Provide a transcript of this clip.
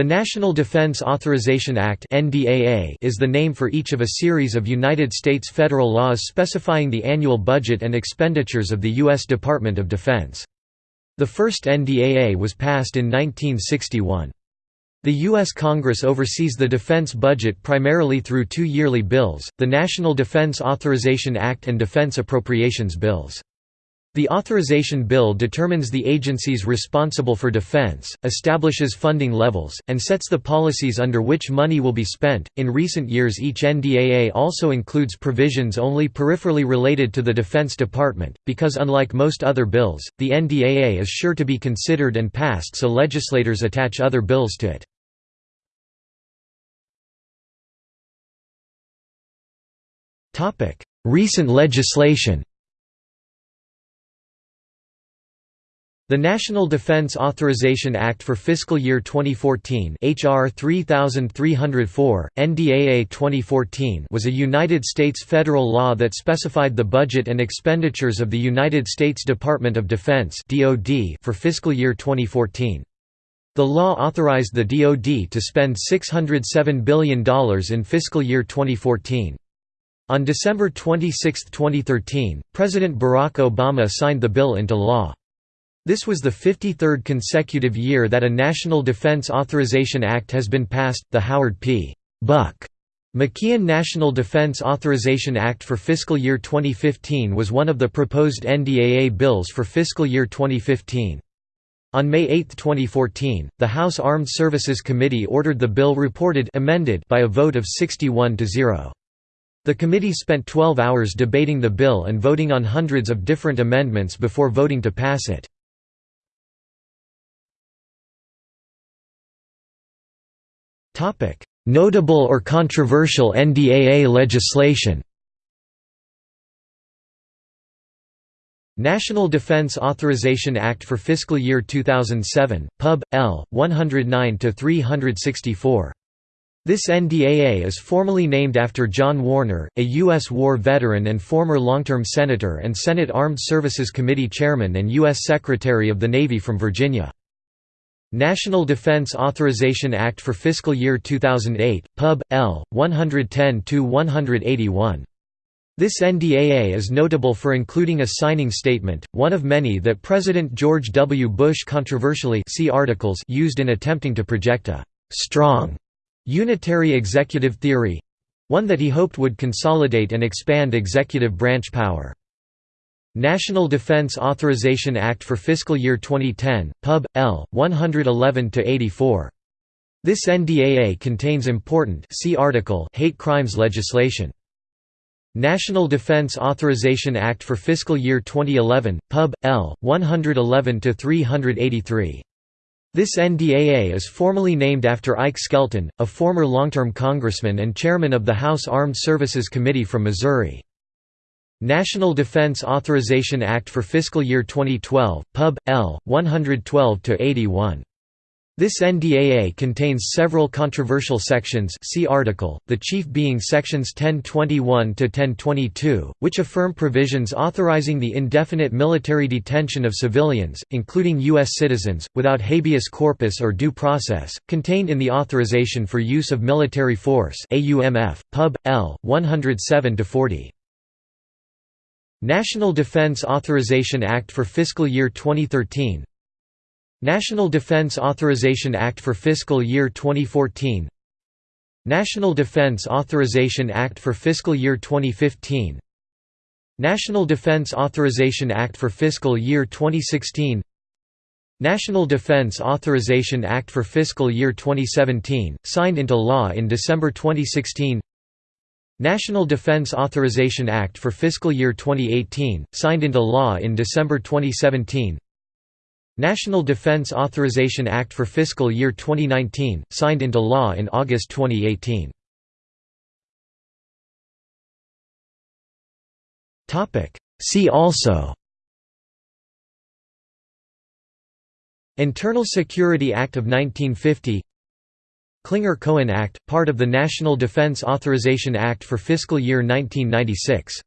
The National Defense Authorization Act is the name for each of a series of United States federal laws specifying the annual budget and expenditures of the U.S. Department of Defense. The first NDAA was passed in 1961. The U.S. Congress oversees the defense budget primarily through two yearly bills, the National Defense Authorization Act and Defense Appropriations Bills. The authorization bill determines the agencies responsible for defense, establishes funding levels, and sets the policies under which money will be spent. In recent years, each NDAA also includes provisions only peripherally related to the Defense Department, because unlike most other bills, the NDAA is sure to be considered and passed, so legislators attach other bills to it. Recent legislation The National Defense Authorization Act for fiscal year 2014 HR 3304, NDAA 2014 was a United States federal law that specified the budget and expenditures of the United States Department of Defense for fiscal year 2014. The law authorized the DoD to spend $607 billion in fiscal year 2014. On December 26, 2013, President Barack Obama signed the bill into law. This was the 53rd consecutive year that a National Defense Authorization Act has been passed. The Howard P. Buck McKeon National Defense Authorization Act for fiscal year 2015 was one of the proposed NDAA bills for fiscal year 2015. On May 8, 2014, the House Armed Services Committee ordered the bill reported amended by a vote of 61 to 0. The committee spent 12 hours debating the bill and voting on hundreds of different amendments before voting to pass it. Notable or controversial NDAA legislation National Defense Authorization Act for fiscal year 2007, Pub. L. 109-364. This NDAA is formally named after John Warner, a U.S. war veteran and former long-term Senator and Senate Armed Services Committee Chairman and U.S. Secretary of the Navy from Virginia. National Defense Authorization Act for fiscal year 2008, Pub. L. 110-181. This NDAA is notable for including a signing statement, one of many that President George W. Bush controversially see articles used in attempting to project a «strong» unitary executive theory—one that he hoped would consolidate and expand executive branch power. National Defense Authorization Act for fiscal year 2010, Pub. L. 111-84. This NDAA contains important see article hate crimes legislation. National Defense Authorization Act for fiscal year 2011, Pub. L. 111-383. This NDAA is formally named after Ike Skelton, a former long-term congressman and chairman of the House Armed Services Committee from Missouri. National Defense Authorization Act for fiscal year 2012, Pub. L. 112-81. This NDAA contains several controversial sections see article, the chief being sections 1021–1022, which affirm provisions authorizing the indefinite military detention of civilians, including U.S. citizens, without habeas corpus or due process, contained in the Authorization for Use of Military Force Pub. L. 107–40. National Defense Authorization Act for fiscal year 2013 National Defense Authorization Act for fiscal year 2014 National Defense Authorization Act for fiscal year 2015 National Defense Authorization Act for fiscal year 2016 National Defense Authorization Act for fiscal year 2017, signed into law in December 2016 National Defense Authorization Act for fiscal year 2018, signed into law in December 2017 National Defense Authorization Act for fiscal year 2019, signed into law in August 2018 See also Internal Security Act of 1950 Clinger-Cohen Act, part of the National Defense Authorization Act for fiscal year 1996